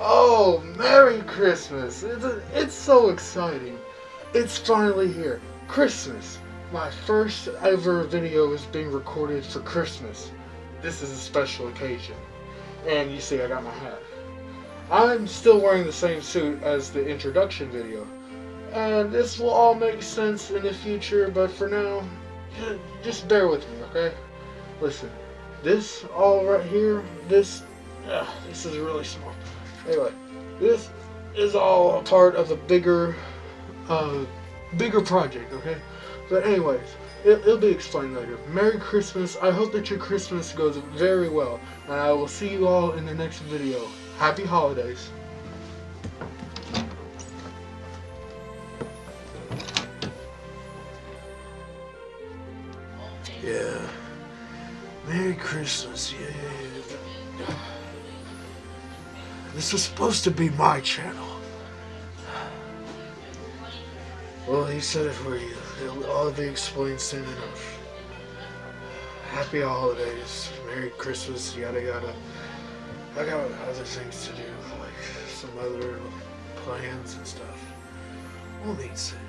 Oh, Merry Christmas! It's, it's so exciting. It's finally here. Christmas. My first ever video is being recorded for Christmas. This is a special occasion. And you see I got my hat. I'm still wearing the same suit as the introduction video. And this will all make sense in the future, but for now, just bear with me, okay? Listen, this all right here, this, uh, this is really small. Anyway, this is all a part of a bigger, uh, bigger project, okay? But anyways, it, it'll be explained later. Merry Christmas. I hope that your Christmas goes very well. And I will see you all in the next video. Happy holidays. Yeah. Merry Christmas, yeah. This was supposed to be my channel. Well, he said it for you. It'll all be explained soon enough. Happy holidays, Merry Christmas, yada yada. I got other things to do, like some other plans and stuff. We'll meet soon,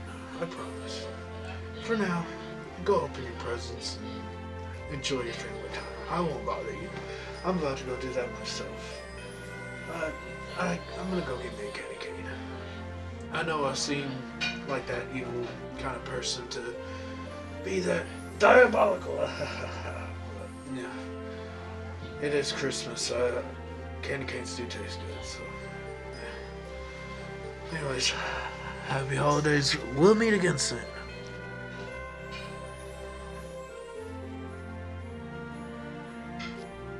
I promise. For now, go open your presents and enjoy your family time. I won't bother you. I'm about to go do that myself. Uh, I, I'm gonna go get me a candy cane. I know I seem like that evil kind of person to be that diabolical. yeah. It is Christmas. Uh, candy canes do taste good, so. Anyways, happy holidays. We'll meet again soon.